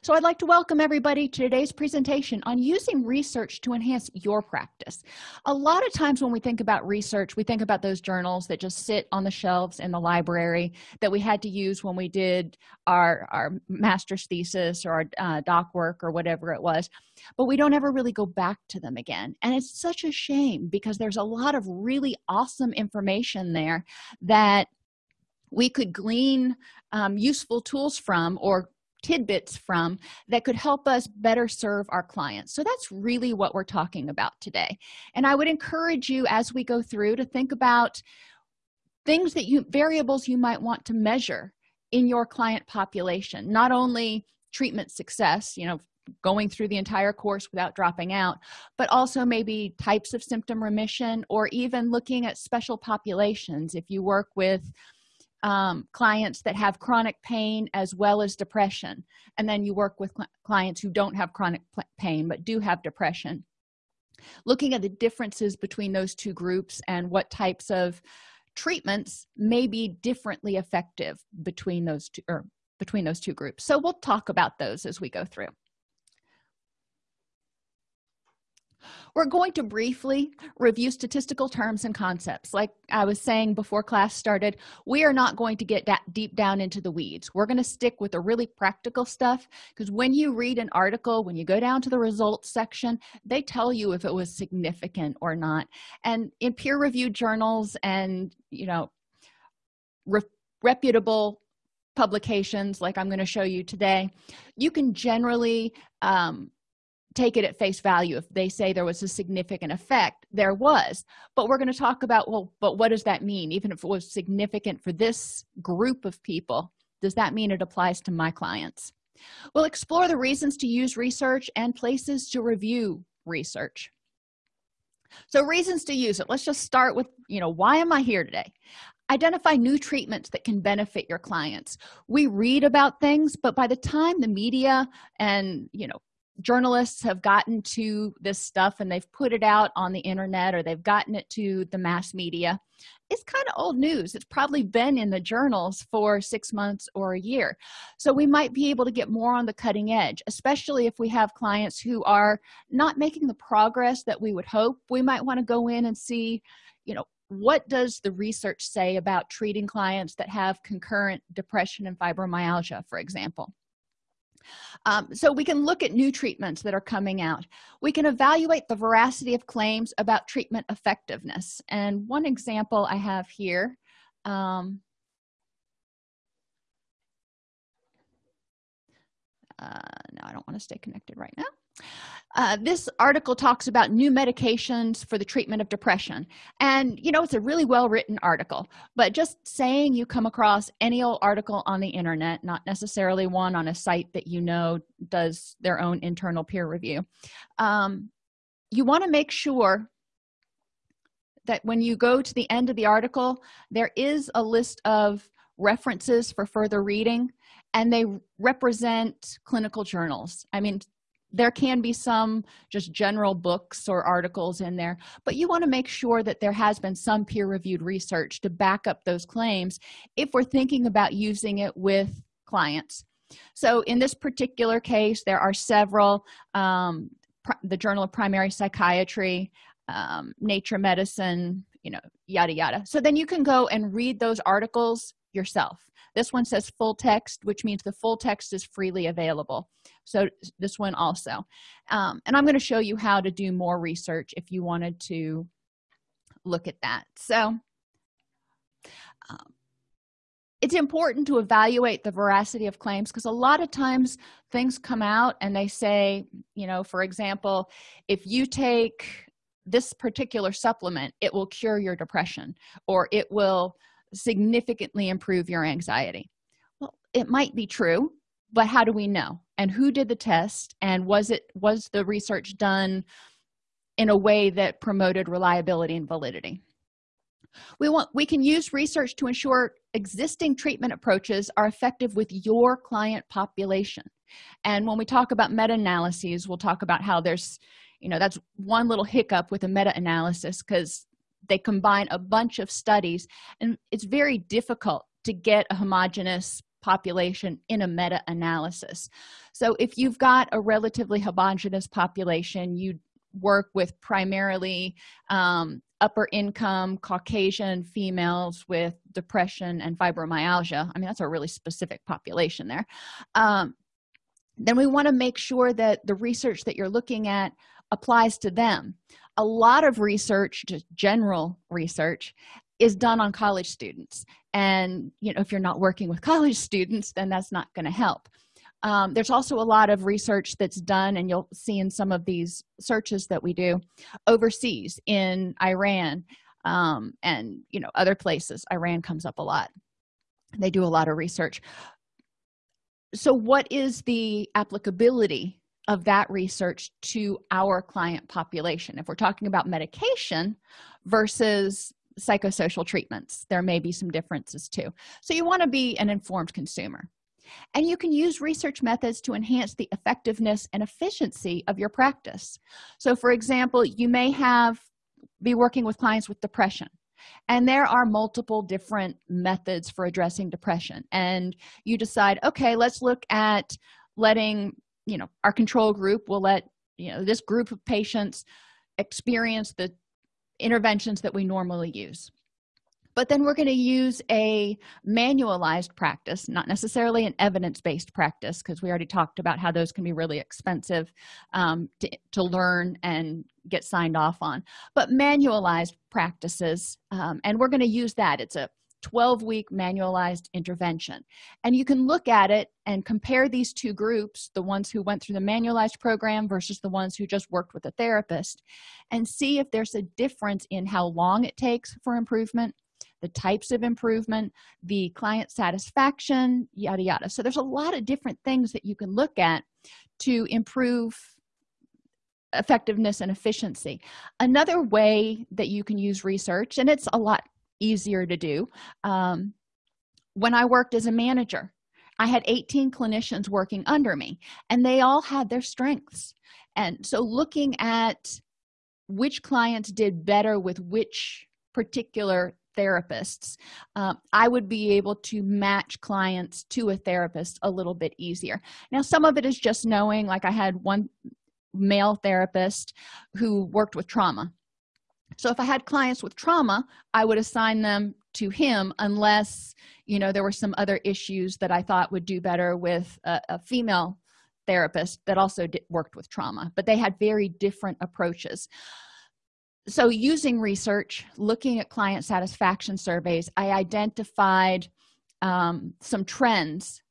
so i'd like to welcome everybody to today's presentation on using research to enhance your practice. A lot of times when we think about research we think about those journals that just sit on the shelves in the library that we had to use when we did our our master's thesis or our uh, doc work or whatever it was but we don't ever really go back to them again. And it's such a shame because there's a lot of really awesome information there that we could glean um, useful tools from or tidbits from that could help us better serve our clients. So that's really what we're talking about today. And i would encourage you as we go through to think about things that you variables you might want to measure in your client population. Not only treatment success you know going through the entire course without dropping out but also maybe types of symptom remission or even looking at special populations. If you work with um, clients that have chronic pain as well as depression. And then you work with cl clients who don't have chronic pain but do have depression. Looking at the differences between those two groups and what types of treatments may be differently effective between those two or between those two groups. So we'll talk about those as we go through we're going to briefly review statistical terms and concepts. Like i was saying before class started we are not going to get that deep down into the weeds. We're going to stick with the really practical stuff because when you read an article when you go down to the results section they tell you if it was significant or not. And in peer-reviewed journals and you know re reputable publications like i'm going to show you today you can generally um, take it at face value. If they say there was a significant effect there was. But we're going to talk about well but what does that mean? Even if it was significant for this group of people does that mean it applies to my clients? We'll explore the reasons to use research and places to review research. So reasons to use it. Let's just start with you know why am i here today? Identify new treatments that can benefit your clients. We read about things but by the time the media and you know journalists have gotten to this stuff and they've put it out on the internet or they've gotten it to the mass media it's kind of old news. It's probably been in the journals for six months or a year. So we might be able to get more on the cutting edge especially if we have clients who are not making the progress that we would hope. We might want to go in and see you know what does the research say about treating clients that have concurrent depression and fibromyalgia for example um, so we can look at new treatments that are coming out. We can evaluate the veracity of claims about treatment effectiveness. And one example i have here um, uh, no i don't want to stay connected right now uh, this article talks about new medications for the treatment of depression. And you know it's a really well written article but just saying you come across any old article on the internet not necessarily one on a site that you know does their own internal peer review um, you want to make sure that when you go to the end of the article there is a list of references for further reading and they represent clinical journals. I mean there can be some just general books or articles in there but you want to make sure that there has been some peer-reviewed research to back up those claims if we're thinking about using it with clients. So in this particular case there are several um, the journal of primary psychiatry um, nature medicine you know yada yada. So then you can go and read those articles yourself. This one says full text which means the full text is freely available. So this one also. Um, and i'm going to show you how to do more research if you wanted to look at that. So um, it's important to evaluate the veracity of claims because a lot of times things come out and they say you know for example if you take this particular supplement it will cure your depression or it will significantly improve your anxiety? Well it might be true but how do we know? And who did the test? And was it was the research done in a way that promoted reliability and validity? We want we can use research to ensure existing treatment approaches are effective with your client population. And when we talk about meta-analyses we'll talk about how there's you know that's one little hiccup with a meta-analysis because they combine a bunch of studies and it's very difficult to get a homogenous population in a meta-analysis. So if you've got a relatively homogenous population you work with primarily um, upper income caucasian females with depression and fibromyalgia. I mean that's a really specific population there. Um, then we want to make sure that the research that you're looking at applies to them a lot of research just general research is done on college students. And you know if you're not working with college students then that's not going to help. Um, there's also a lot of research that's done and you'll see in some of these searches that we do overseas in iran um, and you know other places. Iran comes up a lot. They do a lot of research. So what is the applicability of that research to our client population. If we're talking about medication versus psychosocial treatments there may be some differences too. So you want to be an informed consumer. And you can use research methods to enhance the effectiveness and efficiency of your practice. So for example you may have be working with clients with depression and there are multiple different methods for addressing depression. And you decide okay let's look at letting you know our control group will let you know this group of patients experience the interventions that we normally use. But then we're going to use a manualized practice not necessarily an evidence-based practice because we already talked about how those can be really expensive um, to, to learn and get signed off on. But manualized practices um, and we're going to use that. It's a 12 week manualized intervention. And you can look at it and compare these two groups the ones who went through the manualized program versus the ones who just worked with a therapist and see if there's a difference in how long it takes for improvement the types of improvement the client satisfaction yada yada. So there's a lot of different things that you can look at to improve effectiveness and efficiency. Another way that you can use research and it's a lot easier to do. Um, when i worked as a manager i had 18 clinicians working under me and they all had their strengths. And so looking at which clients did better with which particular therapists um, i would be able to match clients to a therapist a little bit easier. Now some of it is just knowing like i had one male therapist who worked with trauma so if i had clients with trauma i would assign them to him unless you know there were some other issues that i thought would do better with a, a female therapist that also did, worked with trauma but they had very different approaches. So using research looking at client satisfaction surveys i identified um, some trends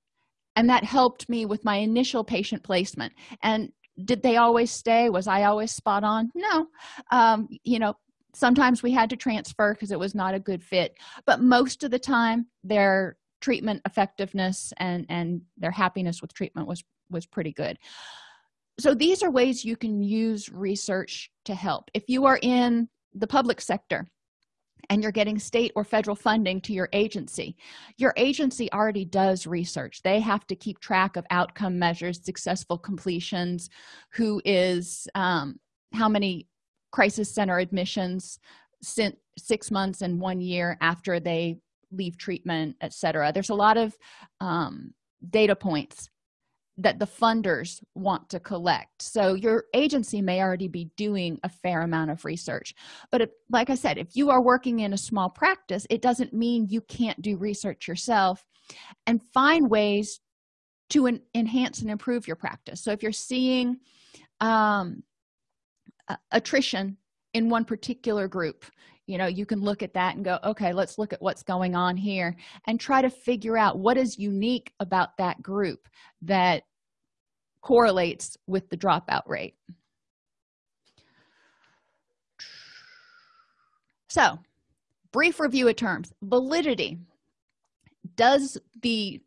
and that helped me with my initial patient placement. And did they always stay? Was i always spot on? No. Um, you know sometimes we had to transfer because it was not a good fit but most of the time their treatment effectiveness and and their happiness with treatment was was pretty good. So these are ways you can use research to help. If you are in the public sector and you're getting state or federal funding to your agency your agency already does research. They have to keep track of outcome measures successful completions who is um, how many crisis center admissions since six months and one year after they leave treatment etc there's a lot of um, data points that the funders want to collect. So your agency may already be doing a fair amount of research. But if, like i said if you are working in a small practice it doesn't mean you can't do research yourself and find ways to enhance and improve your practice. So if you're seeing um, attrition in one particular group. You know you can look at that and go okay let's look at what's going on here and try to figure out what is unique about that group that correlates with the dropout rate. So brief review of terms. Validity. Does the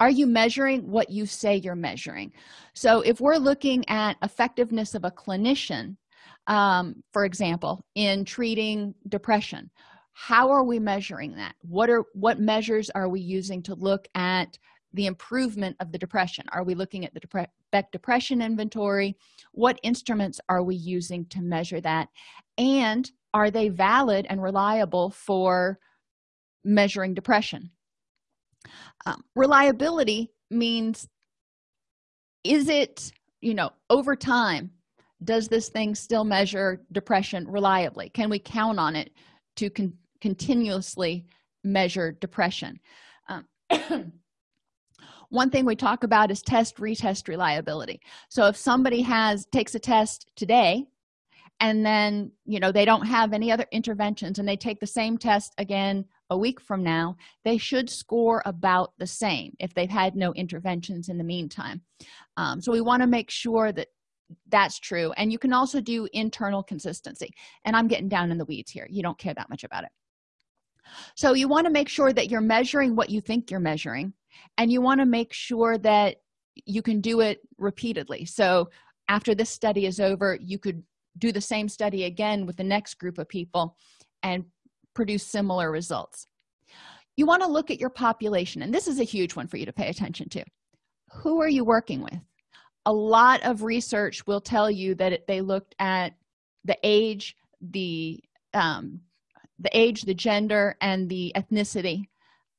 are you measuring what you say you're measuring? So if we're looking at effectiveness of a clinician um, for example in treating depression how are we measuring that? What are what measures are we using to look at the improvement of the depression? Are we looking at the Depre Beck depression inventory? What instruments are we using to measure that? And are they valid and reliable for measuring depression? Um, reliability means is it you know over time does this thing still measure depression reliably? Can we count on it to con continuously measure depression? Um, one thing we talk about is test retest reliability. So if somebody has takes a test today and then you know they don't have any other interventions and they take the same test again a week from now they should score about the same if they've had no interventions in the meantime. Um, so we want to make sure that that's true. And you can also do internal consistency. And i'm getting down in the weeds here. You don't care that much about it. So you want to make sure that you're measuring what you think you're measuring and you want to make sure that you can do it repeatedly. So after this study is over you could do the same study again with the next group of people and produce similar results. You want to look at your population and this is a huge one for you to pay attention to. Who are you working with a lot of research will tell you that they looked at the age the um, the age the gender and the ethnicity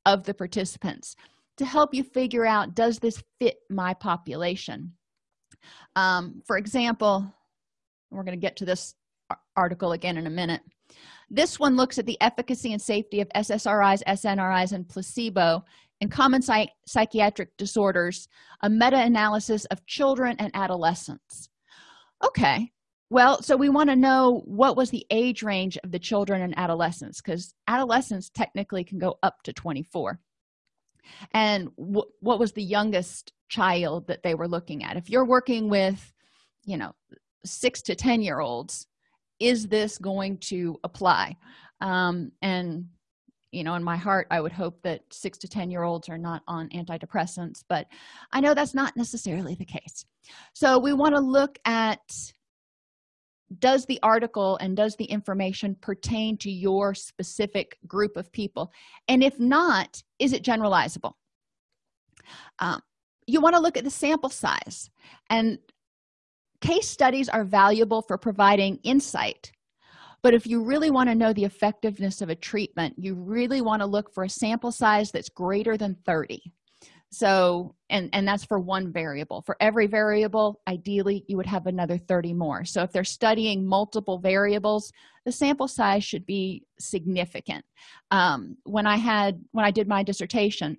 of the participants to help you figure out does this fit my population? Um, for example we're going to get to this article again in a minute. This one looks at the efficacy and safety of ssris snris and placebo in common psych psychiatric disorders a meta-analysis of children and adolescents. Okay well so we want to know what was the age range of the children and adolescents because adolescents technically can go up to 24 and what was the youngest child that they were looking at? If you're working with you know six to ten year olds is this going to apply? Um, and you know in my heart i would hope that six to ten year olds are not on antidepressants but i know that's not necessarily the case. So we want to look at does the article and does the information pertain to your specific group of people? And if not is it generalizable? Um, you want to look at the sample size. And case studies are valuable for providing insight but if you really want to know the effectiveness of a treatment you really want to look for a sample size that's greater than 30 so and and that's for one variable. For every variable ideally you would have another 30 more. So if they're studying multiple variables the sample size should be significant. Um, when i had when i did my dissertation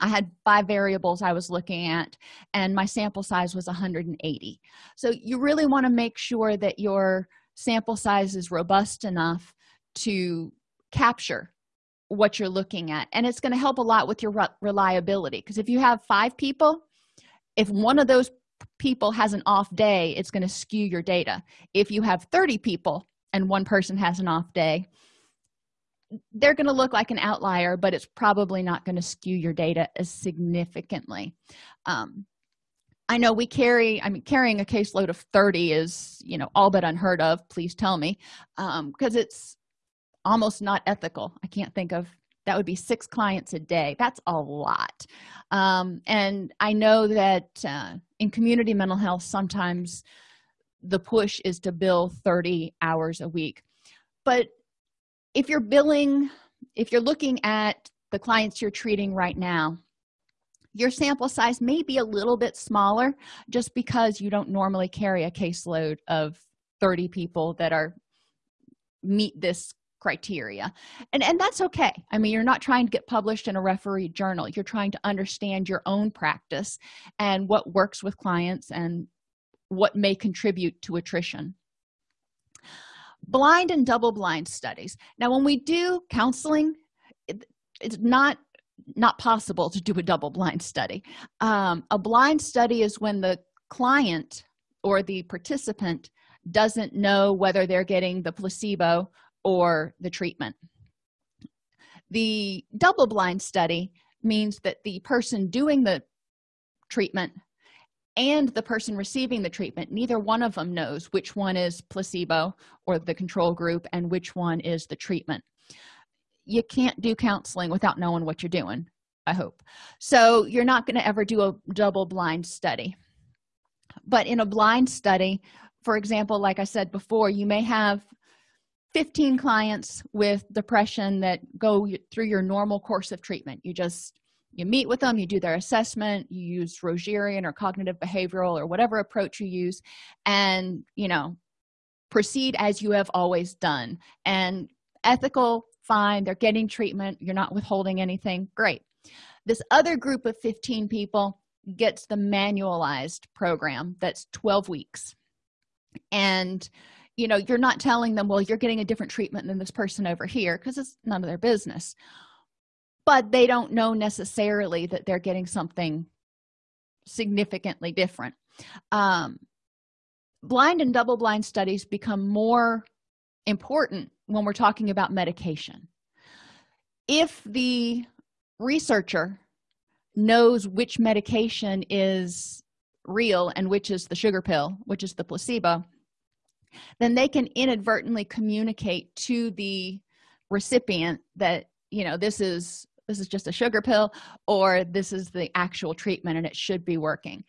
i had five variables i was looking at and my sample size was 180 so you really want to make sure that your sample size is robust enough to capture what you're looking at. And it's going to help a lot with your re reliability because if you have five people if one of those people has an off day it's going to skew your data. If you have 30 people and one person has an off day they're going to look like an outlier but it's probably not going to skew your data as significantly. Um, i know we carry i mean carrying a caseload of 30 is you know all but unheard of please tell me. Because um, it's almost not ethical. I can't think of that would be six clients a day. That's a lot. Um, and i know that uh, in community mental health sometimes the push is to bill 30 hours a week. But if you're billing if you're looking at the clients you're treating right now your sample size may be a little bit smaller just because you don't normally carry a caseload of 30 people that are meet this criteria. And and that's okay. I mean you're not trying to get published in a referee journal. You're trying to understand your own practice and what works with clients and what may contribute to attrition. Blind and double blind studies. Now when we do counseling it, it's not not possible to do a double blind study. Um, a blind study is when the client or the participant doesn't know whether they're getting the placebo or the treatment. The double blind study means that the person doing the treatment and the person receiving the treatment neither one of them knows which one is placebo or the control group and which one is the treatment you can't do counseling without knowing what you're doing i hope. So you're not going to ever do a double blind study. But in a blind study for example like i said before you may have 15 clients with depression that go through your normal course of treatment. You just you meet with them you do their assessment you use rogerian or cognitive behavioral or whatever approach you use and you know proceed as you have always done. And ethical fine they're getting treatment you're not withholding anything great. This other group of 15 people gets the manualized program that's 12 weeks. And you know you're not telling them well you're getting a different treatment than this person over here because it's none of their business. But they don't know necessarily that they're getting something significantly different. Um, blind and double blind studies become more important when we're talking about medication. If the researcher knows which medication is real and which is the sugar pill which is the placebo then they can inadvertently communicate to the recipient that you know this is this is just a sugar pill or this is the actual treatment and it should be working.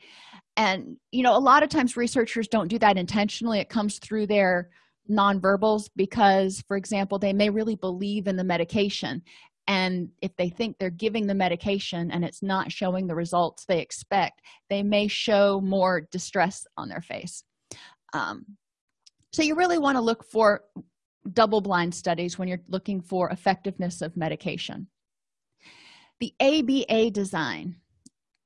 And you know a lot of times researchers don't do that intentionally. It comes through their nonverbals because for example they may really believe in the medication. And if they think they're giving the medication and it's not showing the results they expect they may show more distress on their face. Um, so you really want to look for double-blind studies when you're looking for effectiveness of medication. The aba design.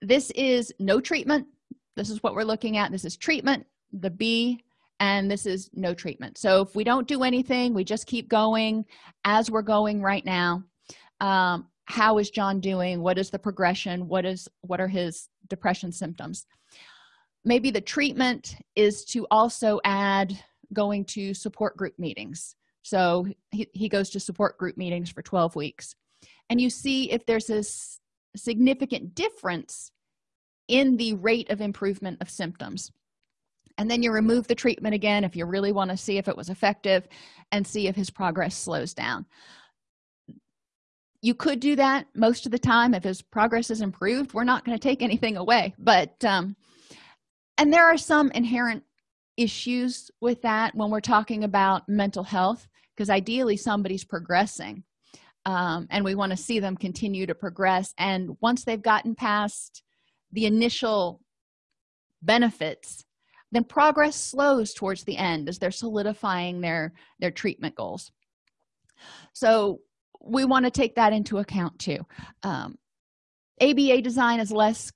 This is no treatment. This is what we're looking at. This is treatment. The b and this is no treatment. So if we don't do anything we just keep going as we're going right now. Um, how is john doing? What is the progression? What is what are his depression symptoms? Maybe the treatment is to also add going to support group meetings. So he, he goes to support group meetings for 12 weeks. And you see if there's a significant difference in the rate of improvement of symptoms and then you remove the treatment again if you really want to see if it was effective and see if his progress slows down. You could do that most of the time. If his progress is improved we're not going to take anything away but um and there are some inherent issues with that when we're talking about mental health because ideally somebody's progressing um, and we want to see them continue to progress. And once they've gotten past the initial benefits then progress slows towards the end as they're solidifying their their treatment goals. So we want to take that into account too. Um, aba design is less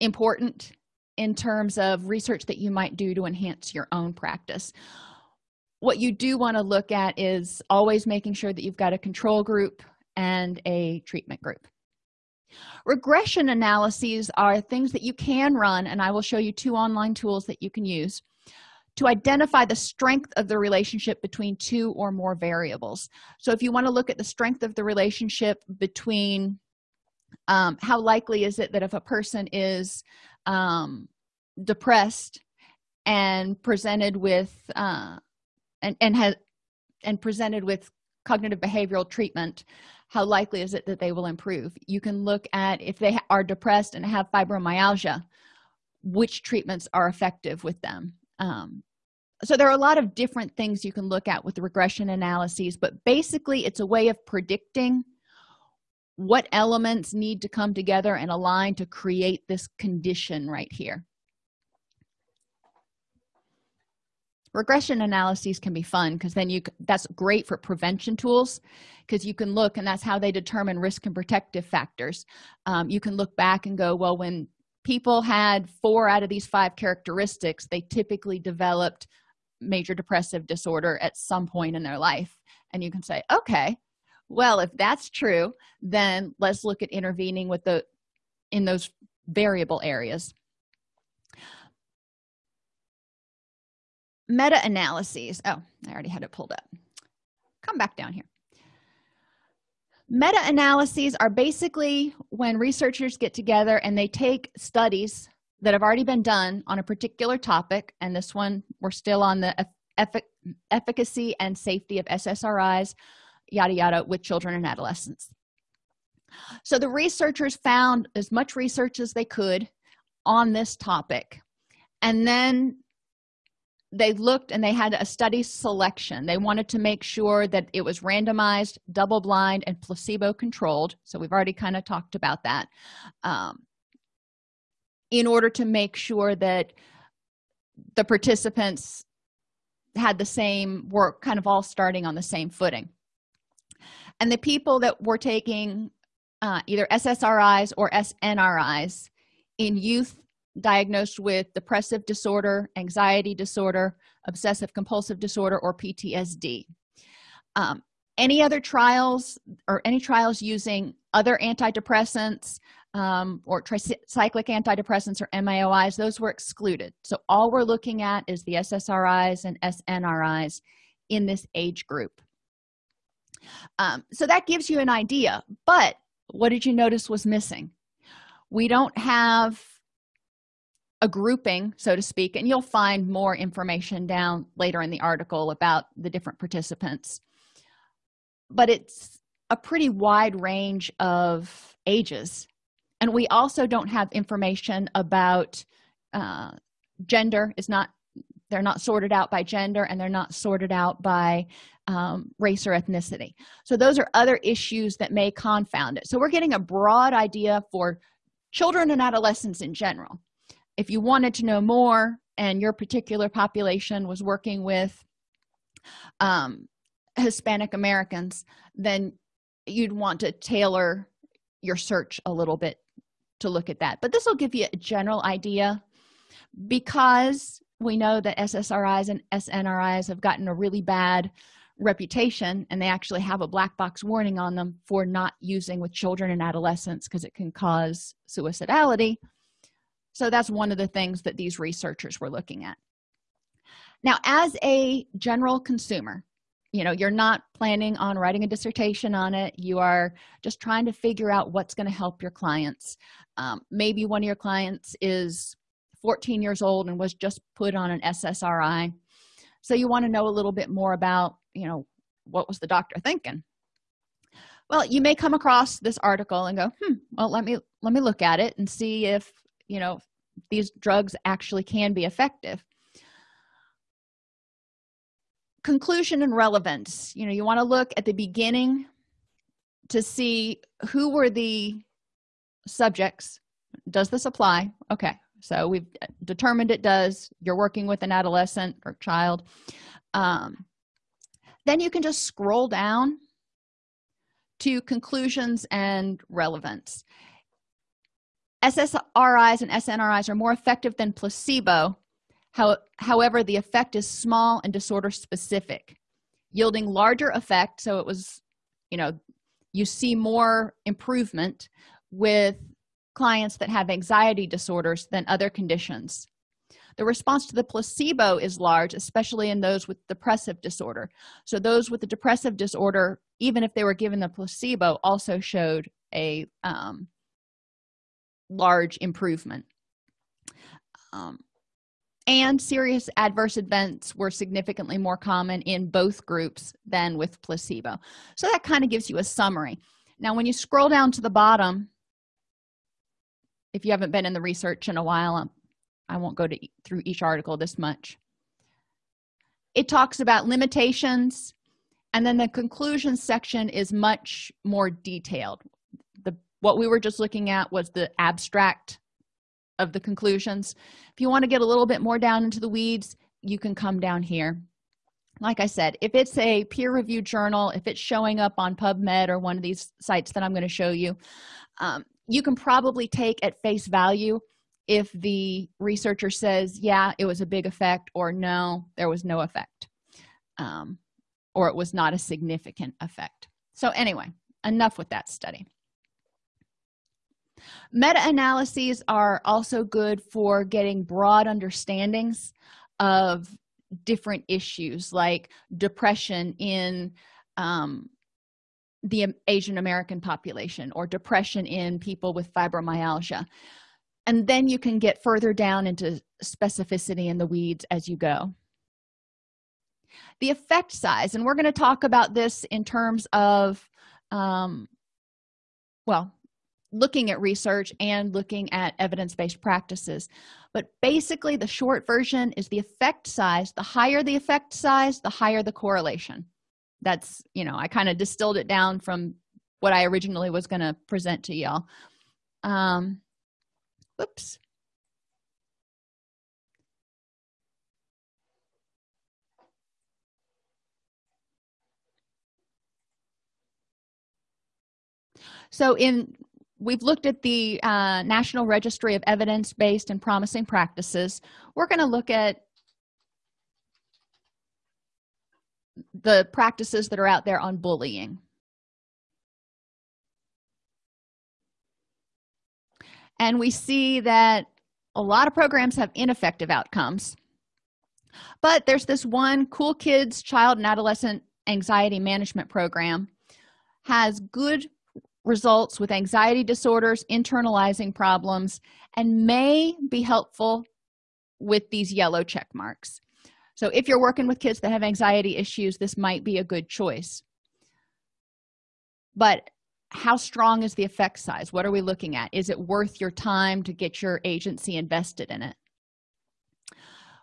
important in terms of research that you might do to enhance your own practice. What you do want to look at is always making sure that you've got a control group and a treatment group regression analyses are things that you can run and i will show you two online tools that you can use to identify the strength of the relationship between two or more variables. So if you want to look at the strength of the relationship between um, how likely is it that if a person is um, depressed and presented with uh, and and has and presented with cognitive behavioral treatment how likely is it that they will improve? You can look at if they are depressed and have fibromyalgia which treatments are effective with them? Um, so there are a lot of different things you can look at with regression analyses but basically it's a way of predicting what elements need to come together and align to create this condition right here regression analyses can be fun because then you that's great for prevention tools because you can look and that's how they determine risk and protective factors. Um, you can look back and go well when people had four out of these five characteristics they typically developed major depressive disorder at some point in their life. And you can say okay well if that's true then let's look at intervening with the in those variable areas meta-analyses. Oh i already had it pulled up. Come back down here. Meta-analyses are basically when researchers get together and they take studies that have already been done on a particular topic and this one we're still on the effic efficacy and safety of ssris yada yada with children and adolescents. So the researchers found as much research as they could on this topic and then they looked and they had a study selection. They wanted to make sure that it was randomized double blind and placebo controlled so we've already kind of talked about that. Um, in order to make sure that the participants had the same work kind of all starting on the same footing. And the people that were taking uh, either ssris or snris in youth diagnosed with depressive disorder anxiety disorder obsessive compulsive disorder or ptsd um, any other trials or any trials using other antidepressants um, or tricyclic antidepressants or MAOIs, those were excluded. So all we're looking at is the SSRIs and SNRIs in this age group. Um, so that gives you an idea, but what did you notice was missing? We don't have a grouping, so to speak, and you'll find more information down later in the article about the different participants. But it's a pretty wide range of ages. And we also don't have information about uh, gender. Is not they're not sorted out by gender and they're not sorted out by um, race or ethnicity. So those are other issues that may confound it. So we're getting a broad idea for children and adolescents in general if you wanted to know more and your particular population was working with um, hispanic americans then you'd want to tailor your search a little bit to look at that. But this will give you a general idea because we know that ssris and snris have gotten a really bad reputation and they actually have a black box warning on them for not using with children and adolescents because it can cause suicidality so that's one of the things that these researchers were looking at. Now as a general consumer you know you're not planning on writing a dissertation on it. You are just trying to figure out what's going to help your clients. Um, maybe one of your clients is 14 years old and was just put on an ssri so you want to know a little bit more about you know what was the doctor thinking? Well you may come across this article and go hmm well let me let me look at it and see if you know these drugs actually can be effective. Conclusion and relevance. You know you want to look at the beginning to see who were the subjects. Does this apply? Okay so we've determined it does. You're working with an adolescent or child. Um, then you can just scroll down to conclusions and relevance ssris and snris are more effective than placebo. How, however the effect is small and disorder specific yielding larger effect. So it was you know you see more improvement with clients that have anxiety disorders than other conditions. The response to the placebo is large especially in those with depressive disorder. So those with the depressive disorder even if they were given the placebo also showed a um, large improvement. Um, and serious adverse events were significantly more common in both groups than with placebo. So that kind of gives you a summary. Now when you scroll down to the bottom if you haven't been in the research in a while um, i won't go to through each article this much. It talks about limitations and then the conclusion section is much more detailed what we were just looking at was the abstract of the conclusions. If you want to get a little bit more down into the weeds you can come down here. Like i said if it's a peer-reviewed journal if it's showing up on pubmed or one of these sites that i'm going to show you um, you can probably take at face value if the researcher says yeah it was a big effect or no there was no effect um, or it was not a significant effect. So anyway enough with that study meta-analyses are also good for getting broad understandings of different issues like depression in um, the asian american population or depression in people with fibromyalgia. And then you can get further down into specificity in the weeds as you go. The effect size and we're going to talk about this in terms of um, well looking at research and looking at evidence-based practices. But basically the short version is the effect size. The higher the effect size the higher the correlation. That's you know i kind of distilled it down from what i originally was going to present to y'all. Um whoops so in we've looked at the uh, national registry of evidence-based and promising practices. We're going to look at the practices that are out there on bullying. And we see that a lot of programs have ineffective outcomes. But there's this one cool kids child and adolescent anxiety management program has good results with anxiety disorders internalizing problems and may be helpful with these yellow check marks. So if you're working with kids that have anxiety issues this might be a good choice. But how strong is the effect size? What are we looking at? Is it worth your time to get your agency invested in it?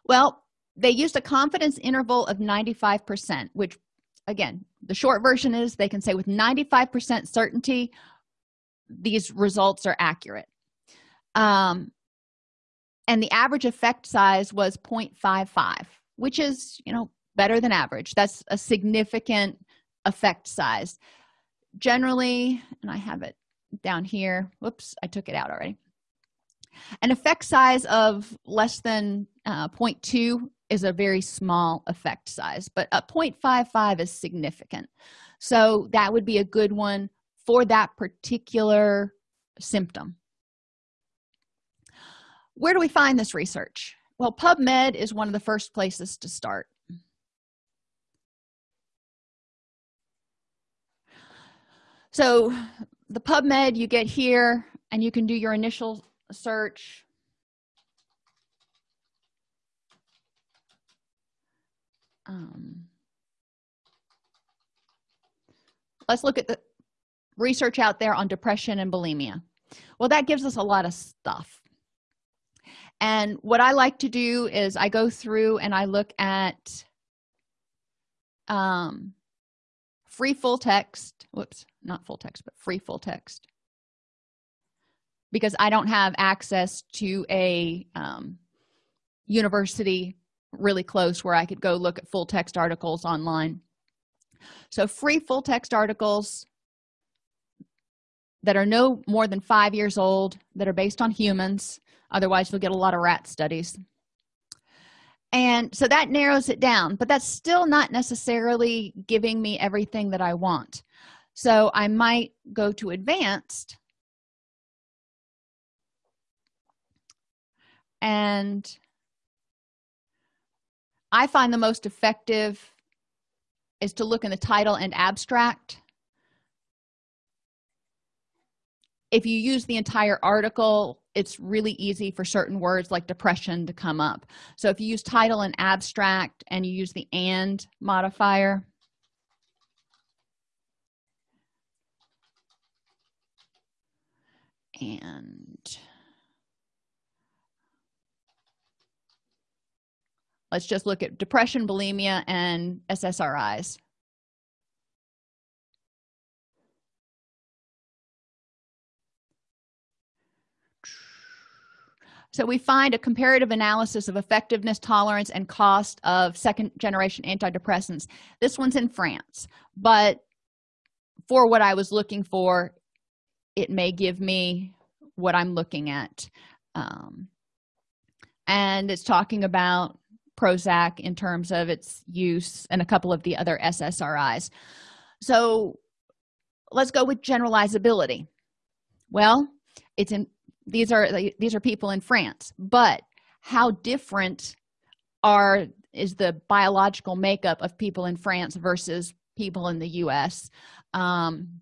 Well they used a confidence interval of 95 percent which again the short version is they can say with 95 percent certainty these results are accurate. Um, and the average effect size was 0.55 which is you know better than average. That's a significant effect size. Generally and i have it down here whoops i took it out already. An effect size of less than uh, 0.2 is a very small effect size but a 0.55 is significant. So that would be a good one for that particular symptom. Where do we find this research? Well pubmed is one of the first places to start. So the pubmed you get here and you can do your initial search um, let's look at the research out there on depression and bulimia. Well that gives us a lot of stuff. And what i like to do is i go through and i look at um free full text. Whoops not full text but free full text. Because i don't have access to a um, university really close where i could go look at full text articles online. So free full text articles that are no more than five years old that are based on humans. Otherwise you'll get a lot of rat studies. And so that narrows it down but that's still not necessarily giving me everything that i want. So i might go to advanced and i find the most effective is to look in the title and abstract. If you use the entire article it's really easy for certain words like depression to come up. So if you use title and abstract and you use the and modifier and let's just look at depression bulimia and ssris so we find a comparative analysis of effectiveness tolerance and cost of second generation antidepressants. This one's in france but for what i was looking for it may give me what i'm looking at. Um, and it's talking about prozac in terms of its use and a couple of the other ssris so let's go with generalizability. Well it's in these are these are people in france but how different are is the biological makeup of people in france versus people in the us um,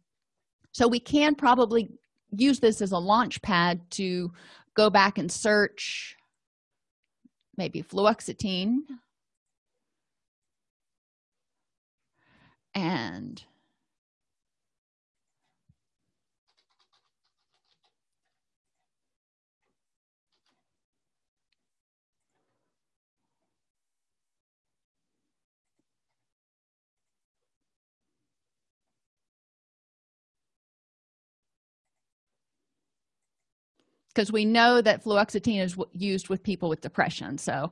so we can probably use this as a launch pad to go back and search maybe fluoxetine. And because we know that fluoxetine is used with people with depression so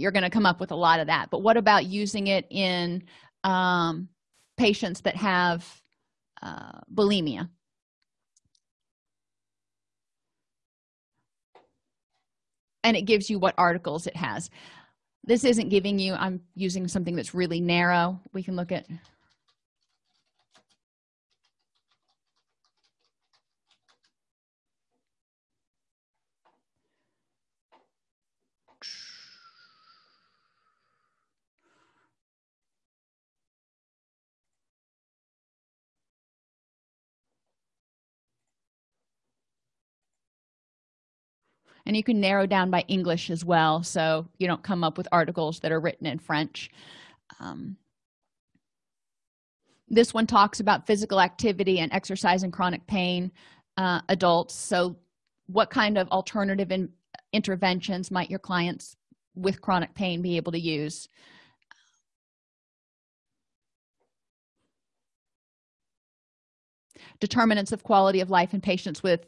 you're going to come up with a lot of that. But what about using it in um, patients that have uh, bulimia? And it gives you what articles it has. This isn't giving you i'm using something that's really narrow. We can look at and you can narrow down by english as well so you don't come up with articles that are written in french. Um, this one talks about physical activity and exercise and chronic pain uh, adults. So what kind of alternative in interventions might your clients with chronic pain be able to use? Determinants of quality of life in patients with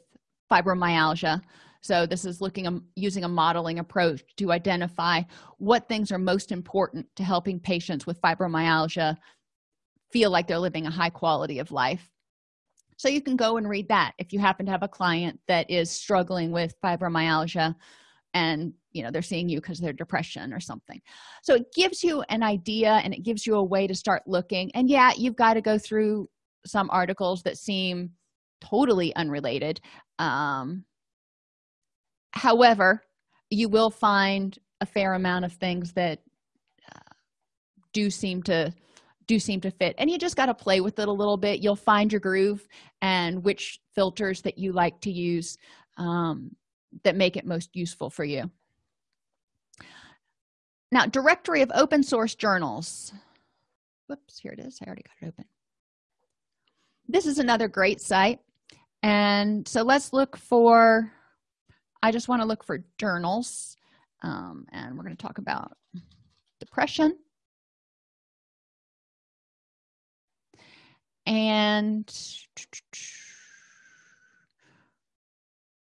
fibromyalgia so this is looking um, using a modeling approach to identify what things are most important to helping patients with fibromyalgia feel like they're living a high quality of life. So you can go and read that if you happen to have a client that is struggling with fibromyalgia and you know they're seeing you because they're depression or something. So it gives you an idea and it gives you a way to start looking. And yeah you've got to go through some articles that seem totally unrelated um, however you will find a fair amount of things that uh, do seem to do seem to fit. And you just got to play with it a little bit. You'll find your groove and which filters that you like to use um, that make it most useful for you. Now directory of open source journals. Whoops here it is. I already got it open. This is another great site. And so let's look for i just want to look for journals um, and we're going to talk about depression. And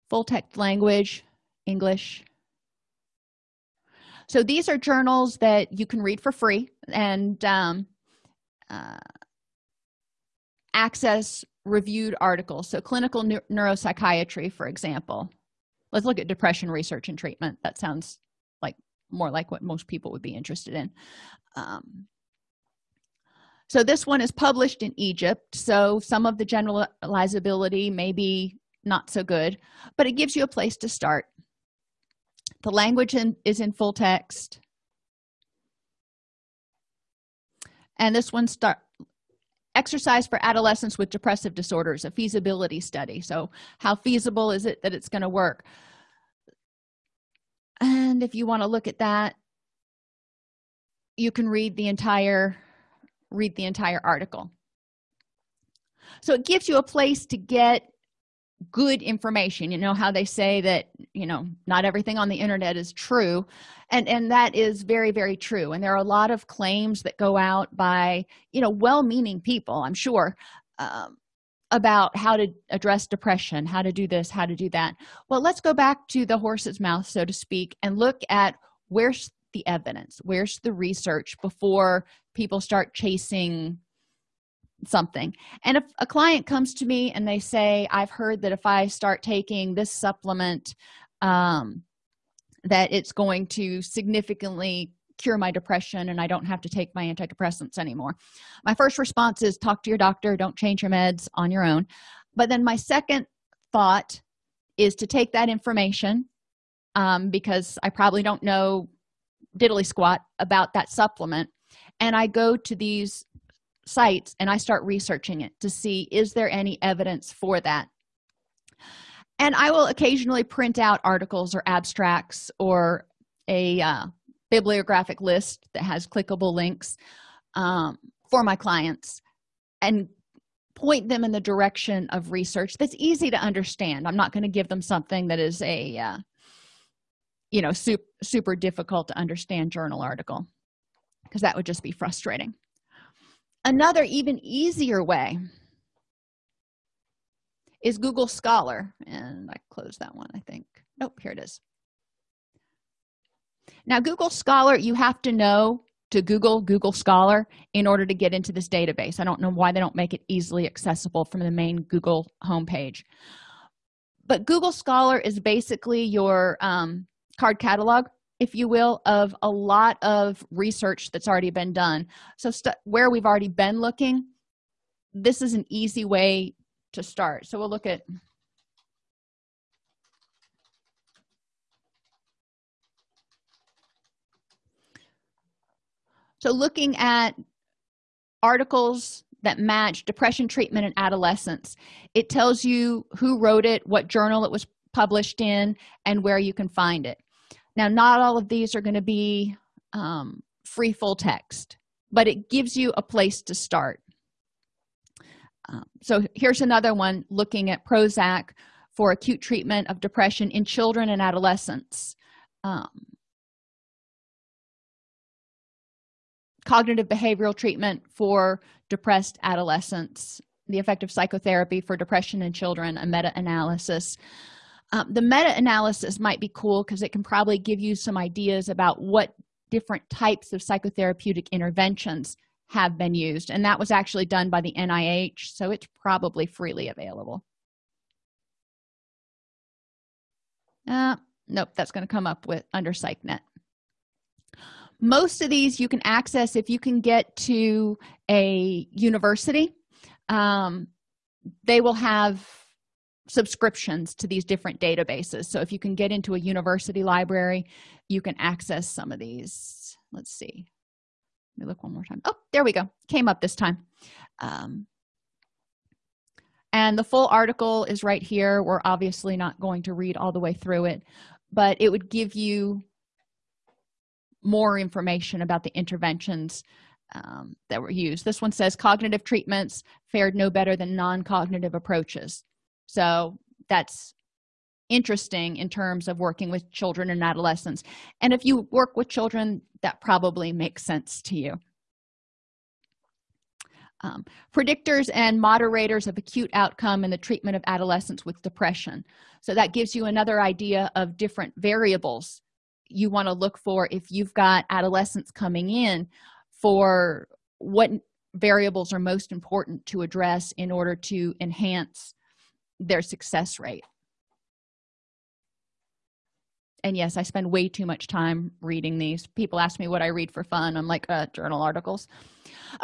full text language english. So these are journals that you can read for free and um, uh, access reviewed articles. So clinical neuropsychiatry for example let's look at depression research and treatment. That sounds like more like what most people would be interested in. Um, so this one is published in egypt. So some of the generalizability may be not so good but it gives you a place to start. The language in, is in full text. And this one start exercise for adolescents with depressive disorders a feasibility study. So how feasible is it that it's going to work? And if you want to look at that you can read the entire read the entire article. So it gives you a place to get good information. You know how they say that you know not everything on the internet is true. And and that is very very true. And there are a lot of claims that go out by you know well-meaning people i'm sure um, about how to address depression how to do this how to do that. Well let's go back to the horse's mouth so to speak and look at where's the evidence where's the research before people start chasing something. And if a client comes to me and they say i've heard that if i start taking this supplement um, that it's going to significantly cure my depression and i don't have to take my antidepressants anymore. My first response is talk to your doctor. Don't change your meds on your own. But then my second thought is to take that information um, because i probably don't know diddly squat about that supplement. And i go to these sites and i start researching it to see is there any evidence for that? And i will occasionally print out articles or abstracts or a uh, bibliographic list that has clickable links um, for my clients and point them in the direction of research that's easy to understand. I'm not going to give them something that is a uh, you know super, super difficult to understand journal article because that would just be frustrating another even easier way is google scholar. And i closed that one i think. Nope here it is. Now google scholar you have to know to google google scholar in order to get into this database. I don't know why they don't make it easily accessible from the main google homepage. But google scholar is basically your um, card catalog if you will of a lot of research that's already been done. So where we've already been looking this is an easy way to start. So we'll look at so looking at articles that match depression treatment in adolescence it tells you who wrote it what journal it was published in and where you can find it now not all of these are going to be um, free full text but it gives you a place to start. Um, so here's another one looking at prozac for acute treatment of depression in children and adolescents. Um, cognitive behavioral treatment for depressed adolescents the effect of psychotherapy for depression in children a meta-analysis um, the meta-analysis might be cool because it can probably give you some ideas about what different types of psychotherapeutic interventions have been used and that was actually done by the nih so it's probably freely available. Uh, nope that's going to come up with under psychnet most of these you can access if you can get to a university. Um, they will have subscriptions to these different databases. So if you can get into a university library you can access some of these. Let's see. Let me look one more time. Oh there we go. Came up this time. Um, and the full article is right here. We're obviously not going to read all the way through it but it would give you more information about the interventions um, that were used. This one says cognitive treatments fared no better than non-cognitive approaches so that's interesting in terms of working with children and adolescents. And if you work with children that probably makes sense to you. Um, predictors and moderators of acute outcome in the treatment of adolescents with depression. So that gives you another idea of different variables you want to look for if you've got adolescents coming in for what variables are most important to address in order to enhance their success rate. And yes i spend way too much time reading these. People ask me what i read for fun. I'm like uh, journal articles.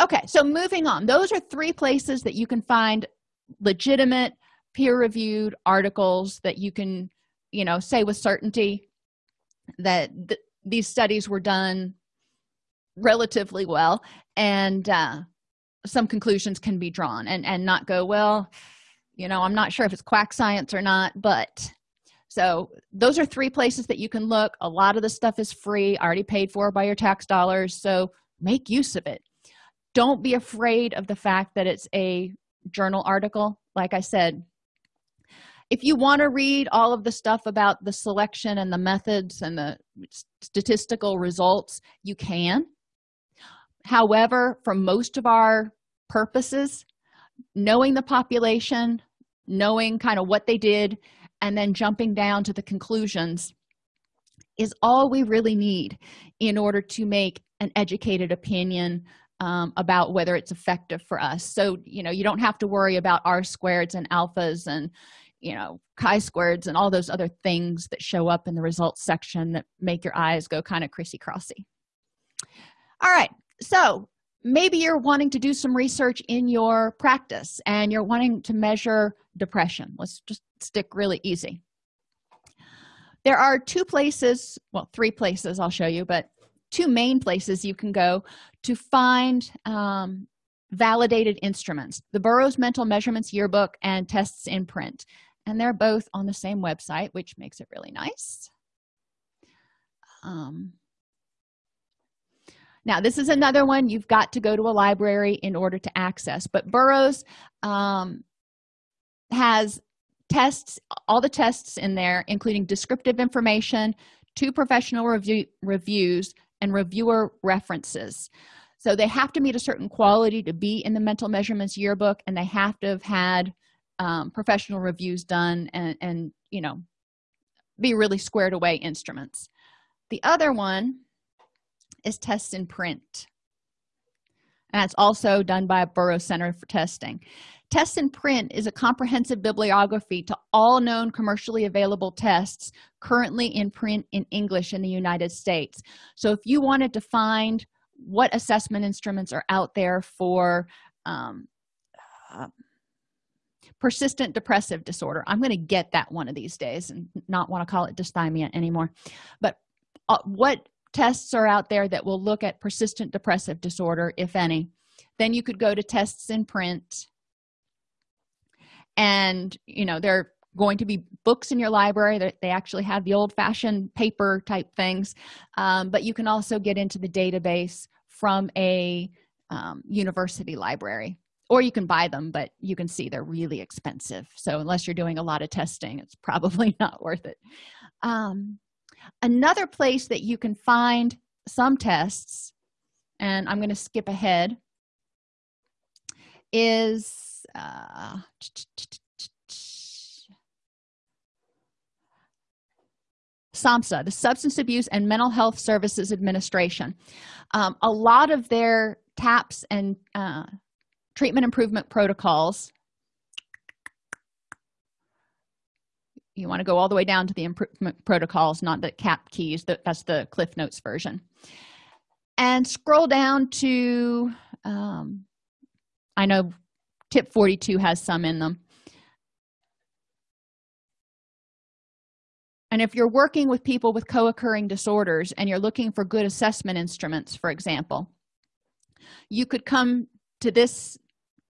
Okay so moving on. Those are three places that you can find legitimate peer-reviewed articles that you can you know say with certainty that th these studies were done relatively well and uh, some conclusions can be drawn and and not go well you know i'm not sure if it's quack science or not but so those are three places that you can look. A lot of the stuff is free already paid for by your tax dollars so make use of it. Don't be afraid of the fact that it's a journal article. Like i said if you want to read all of the stuff about the selection and the methods and the statistical results you can. However for most of our purposes knowing the population knowing kind of what they did and then jumping down to the conclusions is all we really need in order to make an educated opinion um, about whether it's effective for us. So you know you don't have to worry about r squareds and alphas and you know chi-squareds and all those other things that show up in the results section that make your eyes go kind of crissy crossy all right so maybe you're wanting to do some research in your practice and you're wanting to measure depression. Let's just stick really easy. There are two places well three places i'll show you but two main places you can go to find um, validated instruments. The Buros mental measurements yearbook and tests in print. And they're both on the same website which makes it really nice. Um, now this is another one. You've got to go to a library in order to access but Buros um, has tests all the tests in there including descriptive information two professional review reviews and reviewer references. So they have to meet a certain quality to be in the mental measurements yearbook and they have to have had um, professional reviews done and and you know be really squared away instruments. The other one is tests in print and that's also done by a Buros Center for Testing. Tests in Print is a comprehensive bibliography to all known commercially available tests currently in print in English in the United States. So if you wanted to find what assessment instruments are out there for um, uh, persistent depressive disorder i'm going to get that one of these days and not want to call it dysthymia anymore but uh, what tests are out there that will look at persistent depressive disorder if any. Then you could go to tests in print. And you know there are going to be books in your library that they actually have the old-fashioned paper type things. Um, but you can also get into the database from a um, university library. Or you can buy them but you can see they're really expensive. So unless you're doing a lot of testing it's probably not worth it. Um, another place that you can find some tests and i'm going to skip ahead is uh, SAMHSA, the Substance Abuse and Mental Health Services Administration. Um, a lot of their TAPs and uh, treatment improvement protocols you want to go all the way down to the improvement protocols not the KAP Keys that's the cliff notes version. And scroll down to um, i know tip 42 has some in them. And if you're working with people with co-occurring disorders and you're looking for good assessment instruments for example you could come to this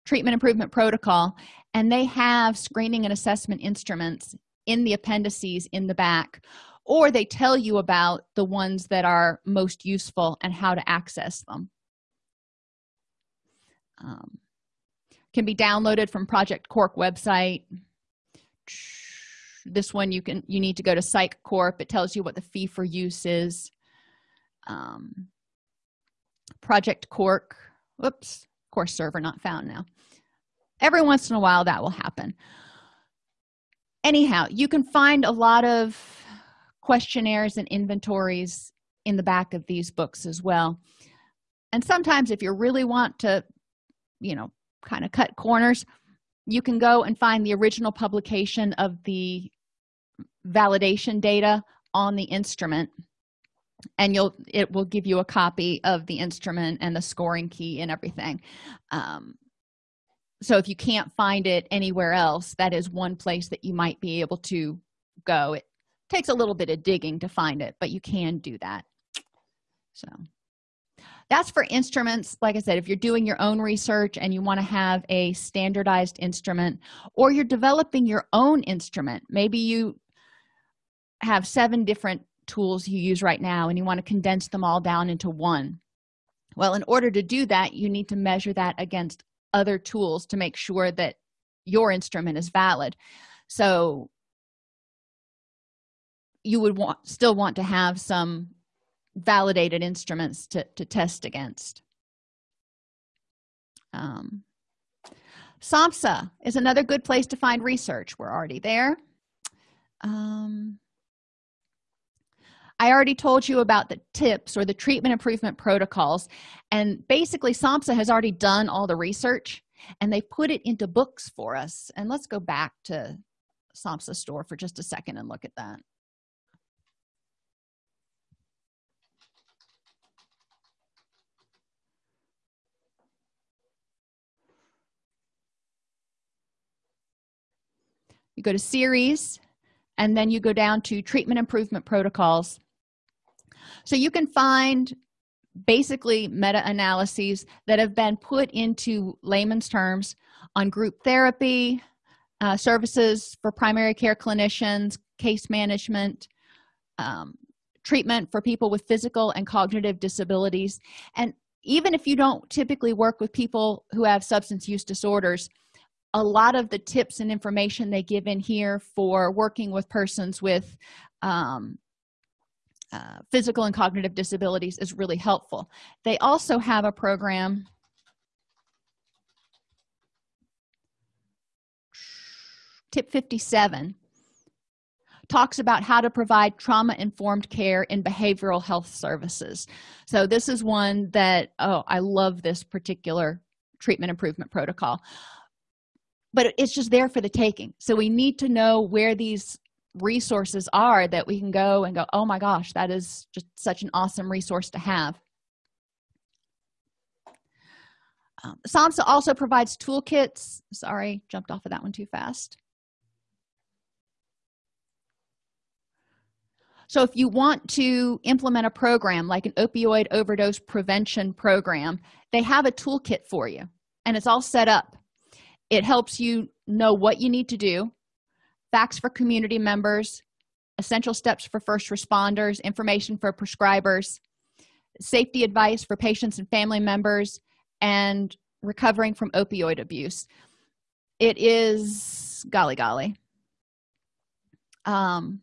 treatment improvement protocol and they have screening and assessment instruments in the appendices in the back or they tell you about the ones that are most useful and how to access them. Um, can be downloaded from project cork website. This one you can you need to go to psych corp. It tells you what the fee for use is. Um, project cork whoops course server not found now. Every once in a while that will happen anyhow you can find a lot of questionnaires and inventories in the back of these books as well. And sometimes if you really want to you know kind of cut corners you can go and find the original publication of the validation data on the instrument and you'll it will give you a copy of the instrument and the scoring key and everything. Um, so if you can't find it anywhere else that is one place that you might be able to go. It takes a little bit of digging to find it but you can do that. So that's for instruments. Like i said if you're doing your own research and you want to have a standardized instrument or you're developing your own instrument maybe you have seven different tools you use right now and you want to condense them all down into one. Well in order to do that you need to measure that against other tools to make sure that your instrument is valid. So you would want still want to have some validated instruments to, to test against. Um, SAMHSA is another good place to find research. We're already there. Um, i already told you about the tips or the treatment improvement protocols. And basically samhsa has already done all the research and they put it into books for us. And let's go back to samhsa store for just a second and look at that. You go to series and then you go down to treatment improvement protocols so you can find basically meta-analyses that have been put into layman's terms on group therapy uh, services for primary care clinicians case management um, treatment for people with physical and cognitive disabilities. And even if you don't typically work with people who have substance use disorders a lot of the tips and information they give in here for working with persons with um, uh, physical and cognitive disabilities is really helpful. They also have a program tip 57 talks about how to provide trauma-informed care in behavioral health services. So this is one that oh i love this particular treatment improvement protocol. But it's just there for the taking. So we need to know where these resources are that we can go and go oh my gosh that is just such an awesome resource to have. Um, samhsa also provides toolkits. Sorry jumped off of that one too fast. So if you want to implement a program like an opioid overdose prevention program they have a toolkit for you and it's all set up. It helps you know what you need to do facts for community members essential steps for first responders information for prescribers safety advice for patients and family members and recovering from opioid abuse. It is golly golly. Um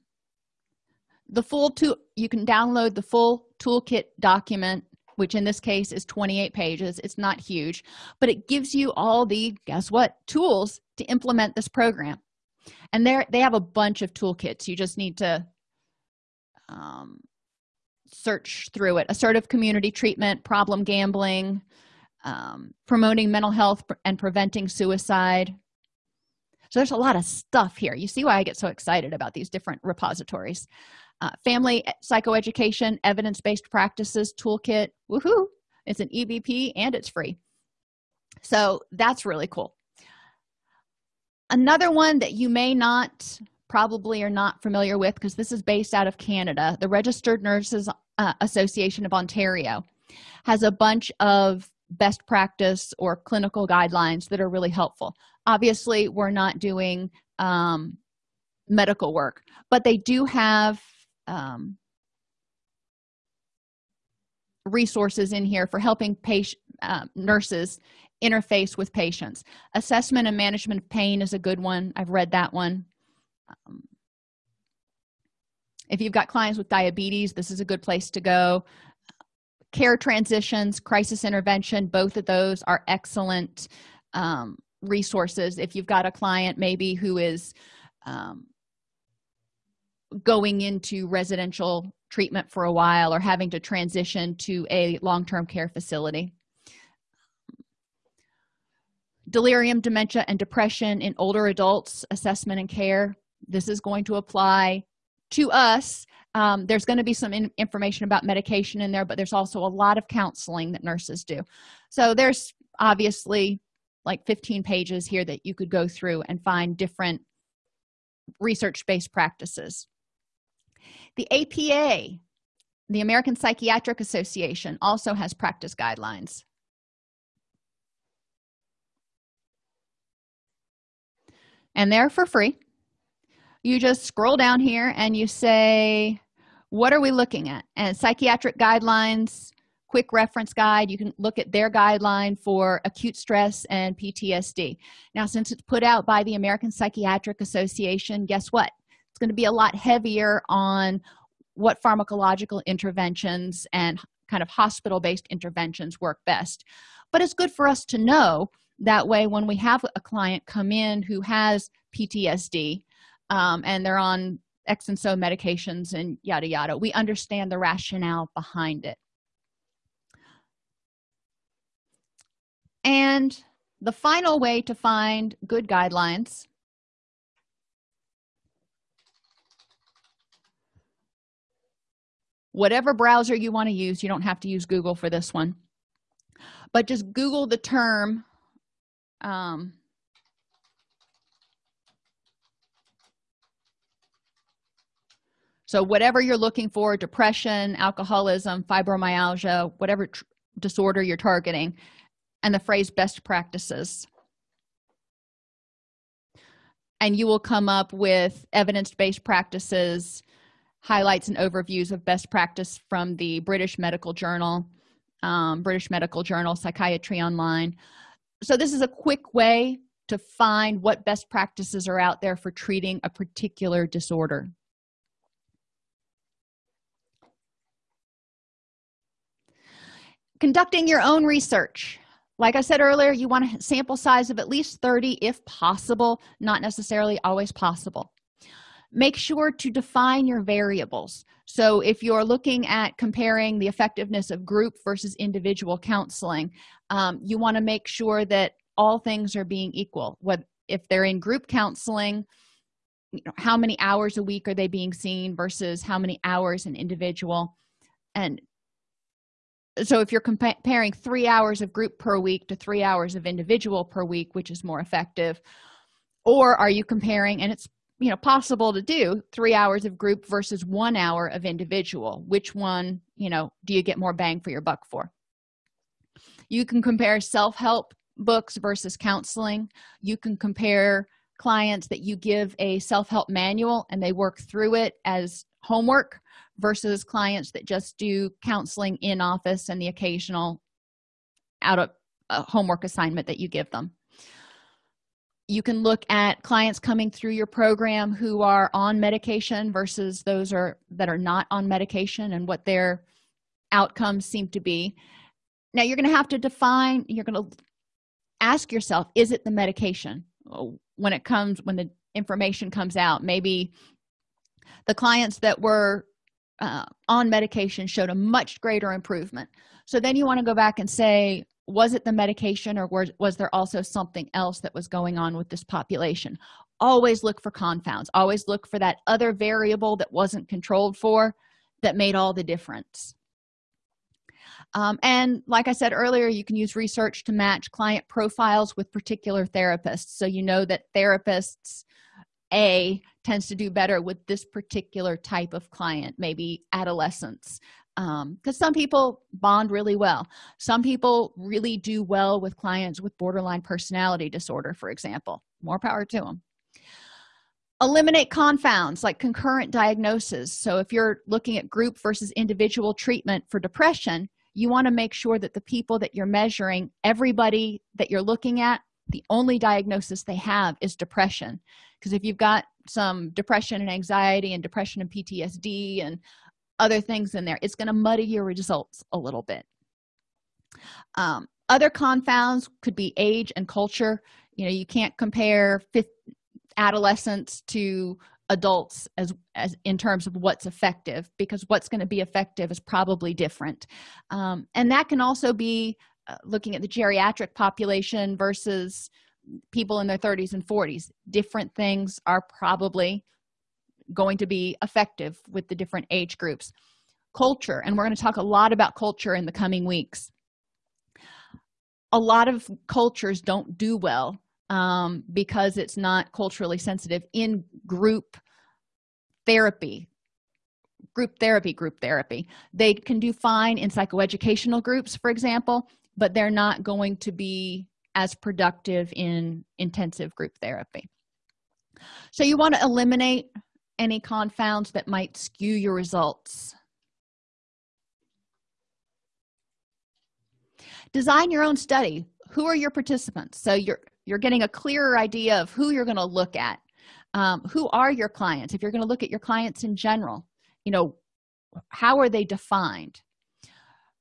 the full tool you can download the full toolkit document which in this case is 28 pages. It's not huge but it gives you all the guess what tools to implement this program and there they have a bunch of toolkits. You just need to um, search through it. Assertive community treatment problem gambling um, promoting mental health and preventing suicide. So there's a lot of stuff here. You see why i get so excited about these different repositories. Uh, family psychoeducation evidence-based practices toolkit. Woohoo! It's an ebp and it's free. So that's really cool another one that you may not probably are not familiar with because this is based out of canada the registered nurses uh, association of ontario has a bunch of best practice or clinical guidelines that are really helpful. Obviously we're not doing um, medical work but they do have um, resources in here for helping patient uh, nurses interface with patients. Assessment and management of pain is a good one. I've read that one. Um, if you've got clients with diabetes this is a good place to go. Care transitions crisis intervention both of those are excellent um, resources. If you've got a client maybe who is um, going into residential treatment for a while or having to transition to a long-term care facility delirium dementia and depression in older adults assessment and care. This is going to apply to us. Um, there's going to be some in information about medication in there but there's also a lot of counseling that nurses do. So there's obviously like 15 pages here that you could go through and find different research-based practices. The apa the american psychiatric association also has practice guidelines and they're for free. You just scroll down here and you say what are we looking at? And psychiatric guidelines quick reference guide. You can look at their guideline for acute stress and ptsd now since it's put out by the american psychiatric association guess what? It's going to be a lot heavier on what pharmacological interventions and kind of hospital-based interventions work best. But it's good for us to know that way when we have a client come in who has ptsd um, and they're on x and so medications and yada yada we understand the rationale behind it. And the final way to find good guidelines whatever browser you want to use you don't have to use google for this one but just google the term um, so whatever you're looking for depression alcoholism fibromyalgia whatever disorder you're targeting and the phrase best practices. And you will come up with evidence-based practices highlights and overviews of best practice from the british medical journal um, british medical journal psychiatry online so this is a quick way to find what best practices are out there for treating a particular disorder. Conducting your own research. Like i said earlier you want a sample size of at least 30 if possible not necessarily always possible. Make sure to define your variables so if you're looking at comparing the effectiveness of group versus individual counseling um, you want to make sure that all things are being equal. What if they're in group counseling you know how many hours a week are they being seen versus how many hours an individual? And so if you're comparing three hours of group per week to three hours of individual per week which is more effective or are you comparing and it's you know possible to do three hours of group versus one hour of individual. Which one you know do you get more bang for your buck for? You can compare self-help books versus counseling. You can compare clients that you give a self-help manual and they work through it as homework versus clients that just do counseling in office and the occasional out of a homework assignment that you give them you can look at clients coming through your program who are on medication versus those are that are not on medication and what their outcomes seem to be. Now you're going to have to define you're going to ask yourself is it the medication? When it comes when the information comes out maybe the clients that were uh, on medication showed a much greater improvement. So then you want to go back and say was it the medication or was, was there also something else that was going on with this population? Always look for confounds. Always look for that other variable that wasn't controlled for that made all the difference. Um, and like i said earlier you can use research to match client profiles with particular therapists. So you know that therapists a tends to do better with this particular type of client maybe adolescents because um, some people bond really well. Some people really do well with clients with borderline personality disorder for example. More power to them eliminate confounds like concurrent diagnosis. So if you're looking at group versus individual treatment for depression you want to make sure that the people that you're measuring everybody that you're looking at the only diagnosis they have is depression. Because if you've got some depression and anxiety and depression and ptsd and other things in there. It's going to muddy your results a little bit. Um, other confounds could be age and culture. You know you can't compare fifth adolescents to adults as as in terms of what's effective because what's going to be effective is probably different. Um, and that can also be uh, looking at the geriatric population versus people in their 30s and 40s different things are probably going to be effective with the different age groups. Culture and we're going to talk a lot about culture in the coming weeks. A lot of cultures don't do well um, because it's not culturally sensitive in group therapy group therapy group therapy. They can do fine in psychoeducational groups for example but they're not going to be as productive in intensive group therapy. So you want to eliminate any confounds that might skew your results. Design your own study. Who are your participants? So you're you're getting a clearer idea of who you're going to look at. Um, who are your clients? If you're going to look at your clients in general you know how are they defined?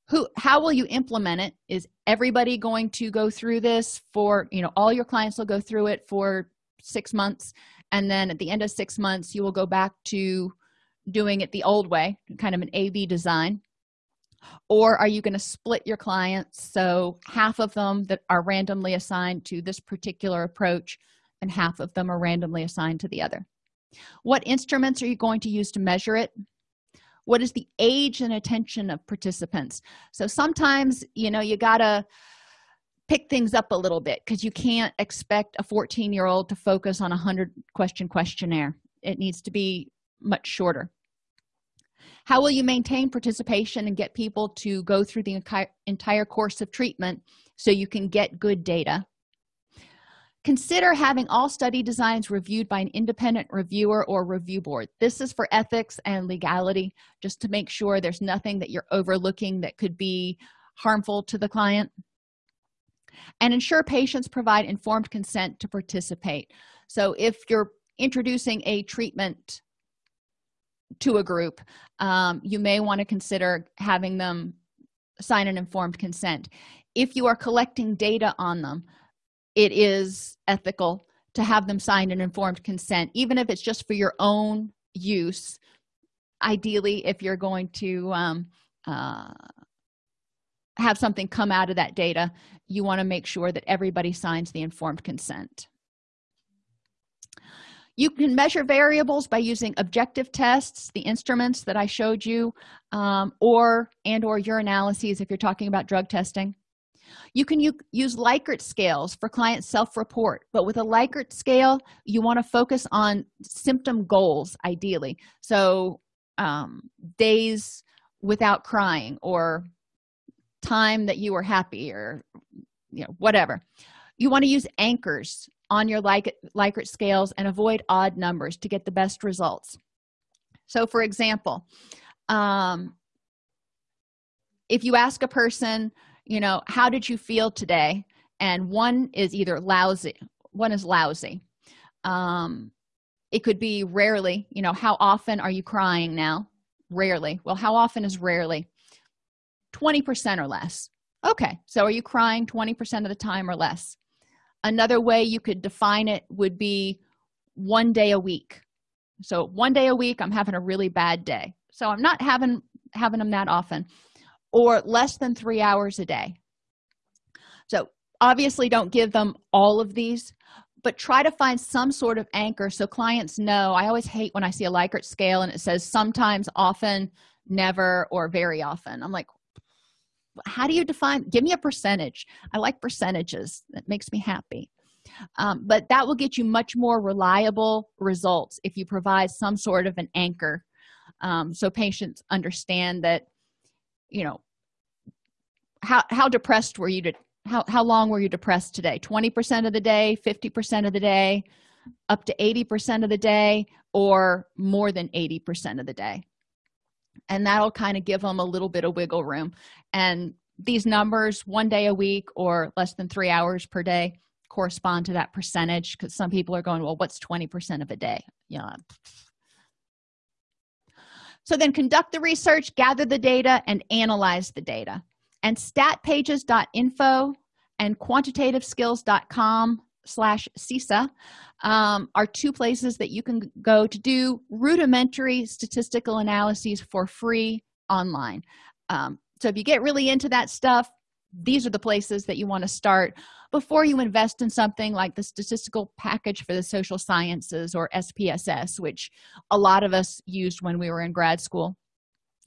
Who how will you implement it? Is everybody going to go through this for you know all your clients will go through it for six months and then at the end of six months you will go back to doing it the old way kind of an a b design. Or are you going to split your clients? So half of them that are randomly assigned to this particular approach and half of them are randomly assigned to the other. What instruments are you going to use to measure it? What is the age and attention of participants? So sometimes you know you gotta pick things up a little bit because you can't expect a 14 year old to focus on a 100 question questionnaire. It needs to be much shorter. How will you maintain participation and get people to go through the entire course of treatment so you can get good data? Consider having all study designs reviewed by an independent reviewer or review board. This is for ethics and legality just to make sure there's nothing that you're overlooking that could be harmful to the client and ensure patients provide informed consent to participate. So if you're introducing a treatment to a group um, you may want to consider having them sign an informed consent. If you are collecting data on them it is ethical to have them sign an informed consent even if it's just for your own use. Ideally if you're going to um, uh, have something come out of that data you want to make sure that everybody signs the informed consent. You can measure variables by using objective tests the instruments that i showed you um, or and or your analyses if you're talking about drug testing. You can use likert scales for client self-report but with a likert scale you want to focus on symptom goals ideally. So um, days without crying or time that you were happy or you know whatever. You want to use anchors on your Likert, scales and avoid odd numbers to get the best results. So for example um, if you ask a person you know how did you feel today? and one is either lousy one is lousy. Um it could be rarely you know how often are you crying now? Rarely. Well how often is rarely 20 percent or less. Okay so are you crying 20 percent of the time or less? Another way you could define it would be one day a week. So one day a week i'm having a really bad day. So i'm not having having them that often. Or less than three hours a day. So obviously don't give them all of these but try to find some sort of anchor so clients know. I always hate when i see a likert scale and it says sometimes often never or very often. I'm like how do you define give me a percentage. I like percentages. That makes me happy. Um, but that will get you much more reliable results if you provide some sort of an anchor. Um, so patients understand that you know how how depressed were you to how, how long were you depressed today? 20 percent of the day 50 percent of the day up to 80 percent of the day or more than 80 percent of the day? And that'll kind of give them a little bit of wiggle room and these numbers one day a week or less than three hours per day correspond to that percentage because some people are going well what's 20 percent of a day? Yeah. So then conduct the research gather the data and analyze the data. And statpages.info and quantitativeskills.com slash sisa um, are two places that you can go to do rudimentary statistical analyses for free online. Um, so if you get really into that stuff these are the places that you want to start before you invest in something like the statistical package for the social sciences or spss which a lot of us used when we were in grad school.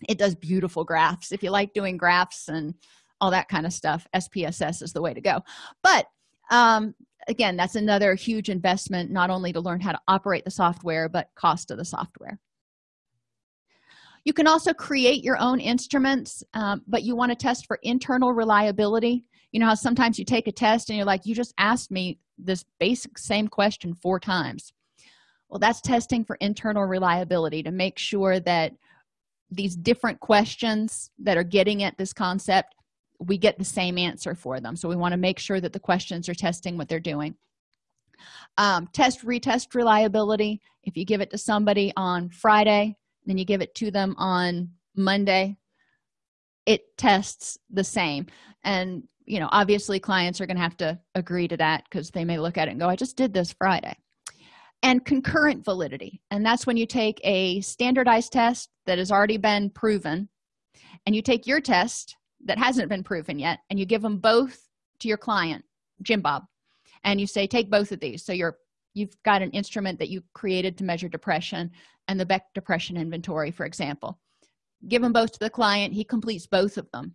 It does beautiful graphs. If you like doing graphs and all that kind of stuff spss is the way to go. But um, again that's another huge investment not only to learn how to operate the software but cost of the software you can also create your own instruments um, but you want to test for internal reliability. You know how sometimes you take a test and you're like you just asked me this basic same question four times. Well that's testing for internal reliability to make sure that these different questions that are getting at this concept we get the same answer for them. So we want to make sure that the questions are testing what they're doing. Um, test retest reliability. If you give it to somebody on friday then you give it to them on monday it tests the same. And you know obviously clients are going to have to agree to that because they may look at it and go i just did this friday. And concurrent validity. And that's when you take a standardized test that has already been proven and you take your test that hasn't been proven yet and you give them both to your client jim bob and you say take both of these. So you're you've got an instrument that you created to measure depression and the beck depression inventory for example. Give them both to the client he completes both of them.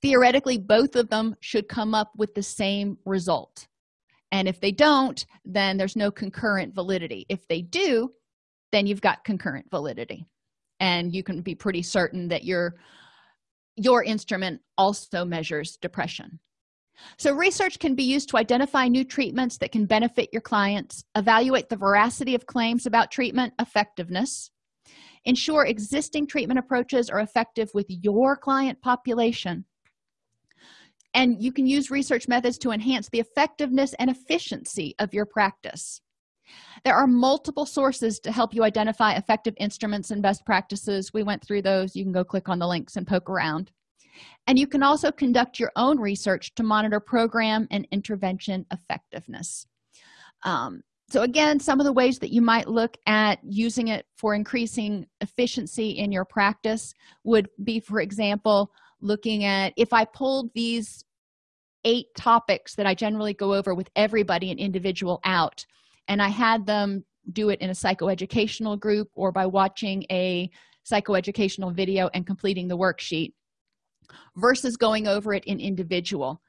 Theoretically both of them should come up with the same result. And if they don't then there's no concurrent validity. If they do then you've got concurrent validity. And you can be pretty certain that your your instrument also measures depression so research can be used to identify new treatments that can benefit your clients evaluate the veracity of claims about treatment effectiveness ensure existing treatment approaches are effective with your client population and you can use research methods to enhance the effectiveness and efficiency of your practice. There are multiple sources to help you identify effective instruments and best practices. We went through those. You can go click on the links and poke around and you can also conduct your own research to monitor program and intervention effectiveness. Um, so again some of the ways that you might look at using it for increasing efficiency in your practice would be for example looking at if i pulled these eight topics that i generally go over with everybody an individual out and i had them do it in a psychoeducational group or by watching a psychoeducational video and completing the worksheet versus going over it in individual.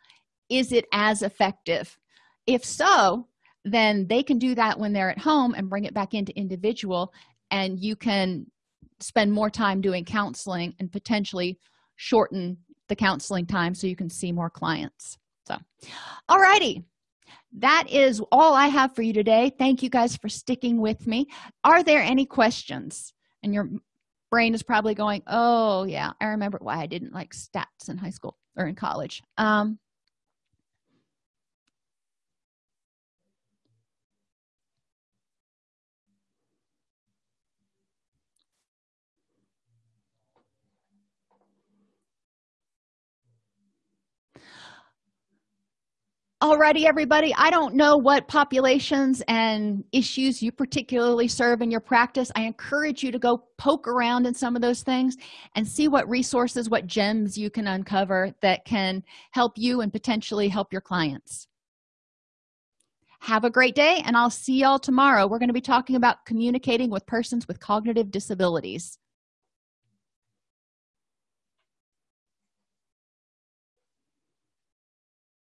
Is it as effective? If so then they can do that when they're at home and bring it back into individual and you can spend more time doing counseling and potentially shorten the counseling time so you can see more clients. So all righty. That is all i have for you today. Thank you guys for sticking with me. Are there any questions and your brain is probably going oh yeah i remember. Why i didn't like stats in high school or in college. Um Alrighty, everybody. I don't know what populations and issues you particularly serve in your practice. I encourage you to go poke around in some of those things and see what resources, what gems you can uncover that can help you and potentially help your clients. Have a great day, and I'll see y'all tomorrow. We're going to be talking about communicating with persons with cognitive disabilities.